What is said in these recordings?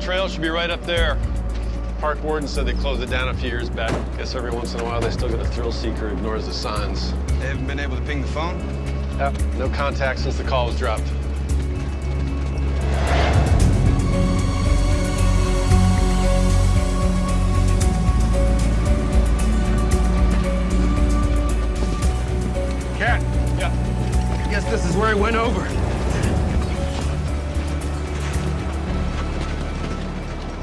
trail should be right up there. Park warden said they closed it down a few years back. Guess every once in a while they still get a thrill seeker who ignores the signs. They haven't been able to ping the phone? Yep, no contact since the call was dropped. Cap. Yeah. I guess this is where he went over.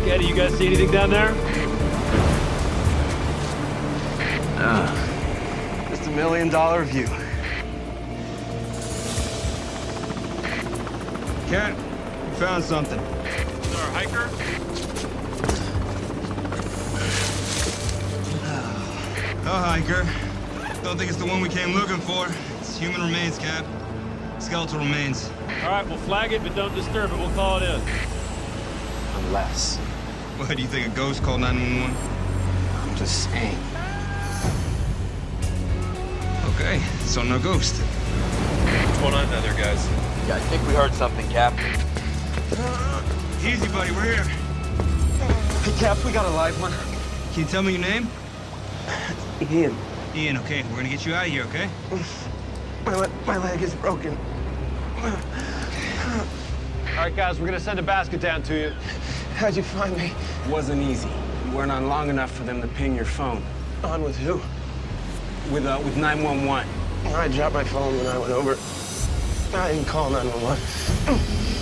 Buck, Eddie, you guys see anything down there? Ah, just a million dollar view. Cap, we found something. Our hiker? Oh, hiker. Don't think it's the one we came looking for. It's human remains, Cap. Skeletal remains. All right, we'll flag it, but don't disturb it. We'll call it in. Unless. What, do you think a ghost called 911? I'm just saying. Okay, so no ghost. What's going on down there, guys? Yeah, I think we heard something, Cap. Uh, easy, buddy, we're here. Hey, Cap, we got a live one. Can you tell me your name? Ian, Ian, okay. We're gonna get you out of here, okay? my, le my leg is broken. All right, guys, we're gonna send a basket down to you. How'd you find me? wasn't easy. You weren't on long enough for them to ping your phone. On with who? With, uh, with 911. I dropped my phone when I went over. I didn't call 911.